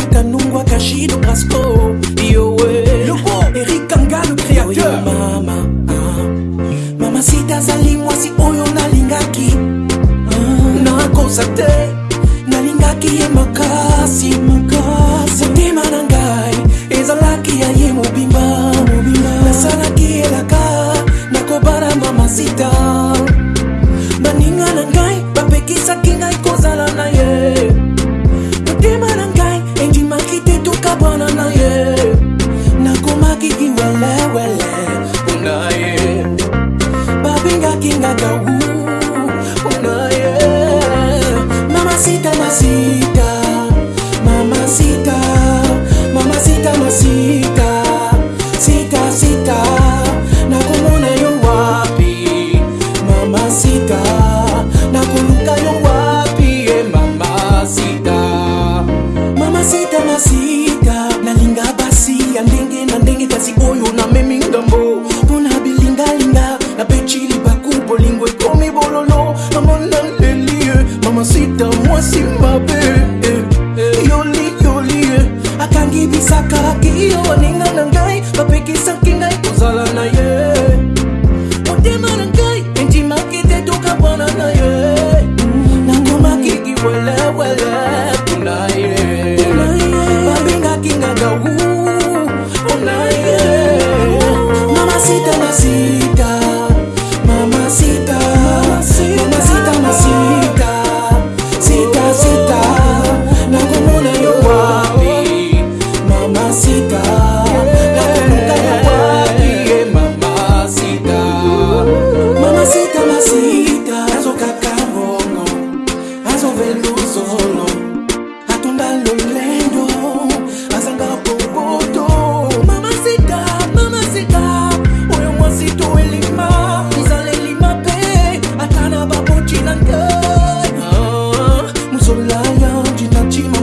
ikanungwa kashido kasko iyo babe eh, eh, yoli yoli eh. akangi bisakalaki yo ninga na ngai bapekisaki ngai kozala na ye motema na ngai endimaki te toka bwana na ye nangomaki kiwelewele kuna ye babengaki nga gau kuna ye mamasita masita 曾经寂寞。